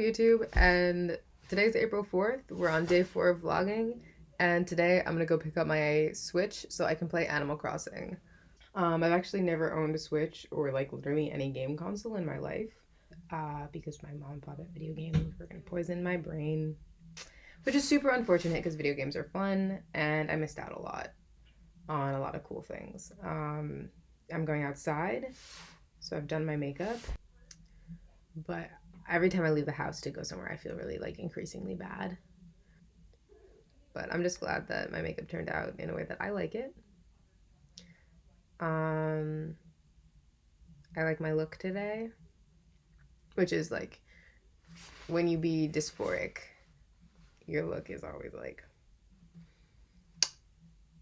YouTube and today's April 4th. We're on day four of vlogging and today I'm gonna go pick up my Switch so I can play Animal Crossing. Um, I've actually never owned a Switch or like literally any game console in my life uh, because my mom bought a video game were gonna poison my brain, which is super unfortunate because video games are fun and I missed out a lot on a lot of cool things. Um, I'm going outside, so I've done my makeup, but every time I leave the house to go somewhere, I feel really like increasingly bad. But I'm just glad that my makeup turned out in a way that I like it. Um, I like my look today, which is like when you be dysphoric, your look is always like,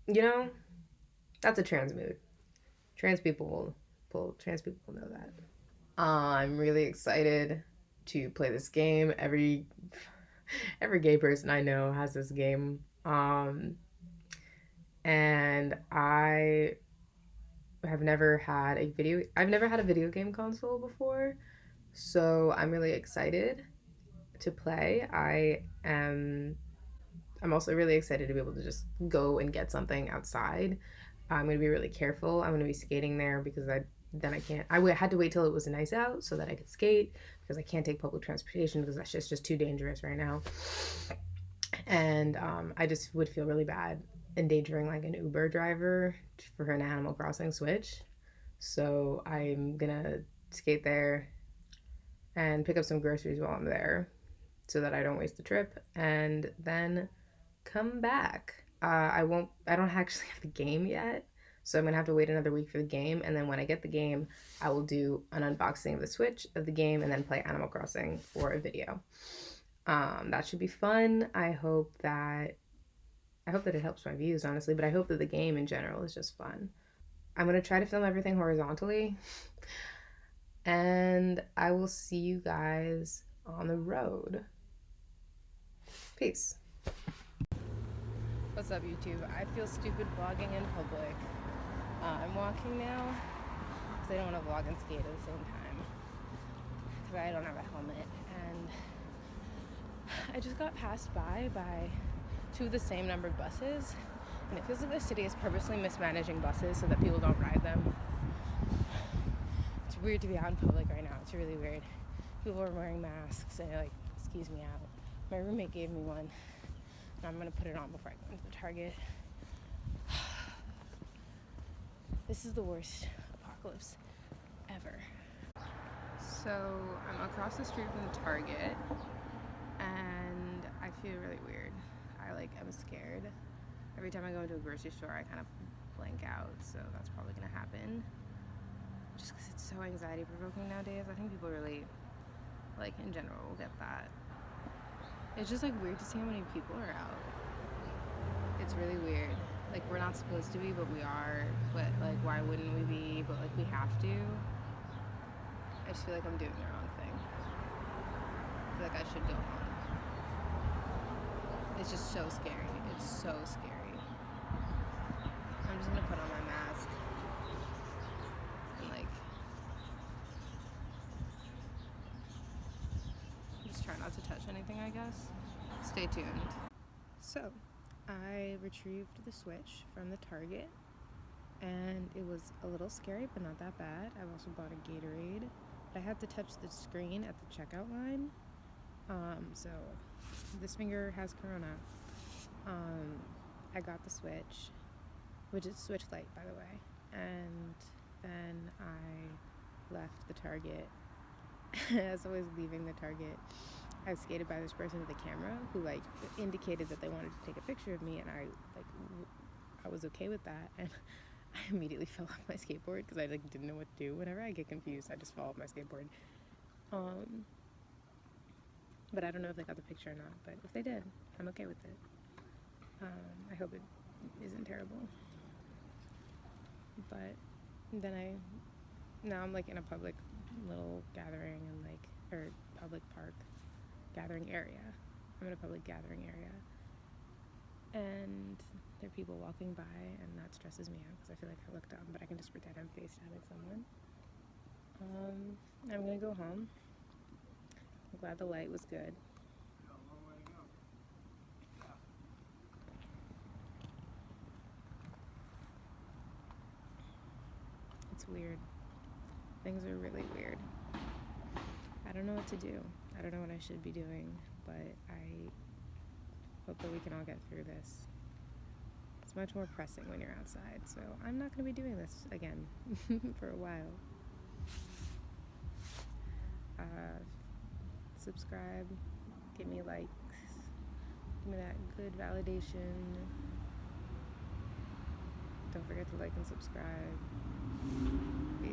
you know, that's a trans mood. Trans people will, trans people know that. Uh, I'm really excited to play this game. Every every gay person I know has this game. Um, and I have never had a video I've never had a video game console before. So I'm really excited to play. I am I'm also really excited to be able to just go and get something outside. I'm going to be really careful. I'm going to be skating there because I then I can't. I had to wait till it was nice out so that I could skate because I can't take public transportation because that's just just too dangerous right now. And um, I just would feel really bad endangering like an Uber driver for an Animal Crossing Switch. So I'm gonna skate there and pick up some groceries while I'm there so that I don't waste the trip and then come back. Uh, I won't, I don't actually have the game yet. So I'm gonna have to wait another week for the game, and then when I get the game, I will do an unboxing of the Switch of the game, and then play Animal Crossing for a video. Um, that should be fun. I hope that I hope that it helps my views, honestly, but I hope that the game in general is just fun. I'm gonna try to film everything horizontally, and I will see you guys on the road. Peace. What's up, YouTube? I feel stupid vlogging in public. Uh, I'm walking now because I don't want to vlog and skate at the same time because I don't have a helmet. And I just got passed by by two of the same numbered buses, and it feels like the city is purposely mismanaging buses so that people don't ride them. It's weird to be out in public right now. It's really weird. People are wearing masks and like skews me out. My roommate gave me one, and I'm gonna put it on before I go into the Target. This is the worst apocalypse ever. So I'm across the street from the Target and I feel really weird. I like, I'm scared. Every time I go into a grocery store, I kind of blank out, so that's probably gonna happen. Just because it's so anxiety provoking nowadays. I think people really, like in general, will get that. It's just like weird to see how many people are out. It's really weird like we're not supposed to be but we are but like why wouldn't we be? But like we have to. I just feel like I'm doing the wrong thing. I feel like I should go home. It's just so scary. It's so scary. I'm just gonna put on my mask. And like just try not to touch anything I guess. Stay tuned. So I retrieved the Switch from the Target and it was a little scary but not that bad. I've also bought a Gatorade. But I had to touch the screen at the checkout line. Um, so this finger has corona. Um, I got the Switch, which is Switch Lite by the way, and then I left the Target. As I was leaving the Target, I was skated by this person with a camera who like indicated that they wanted to take a picture of me and I like I was okay with that and I immediately fell off my skateboard because I like didn't know what to do. Whenever I get confused, I just fall off my skateboard. Um, but I don't know if they got the picture or not. But if they did, I'm okay with it. Um, I hope it isn't terrible. But then I now I'm like in a public little gathering and like or public park gathering area. I'm in a public gathering area. And there are people walking by, and that stresses me out because I feel like I look dumb, but I can just pretend I'm FaceTiming someone. Um, I'm gonna go home. I'm glad the light was good. It's weird. Things are really weird. I don't know what to do. I don't know what I should be doing, but I hope that we can all get through this. It's much more pressing when you're outside, so I'm not going to be doing this again for a while. Uh, subscribe, give me likes, give me that good validation. Don't forget to like and subscribe. Peace.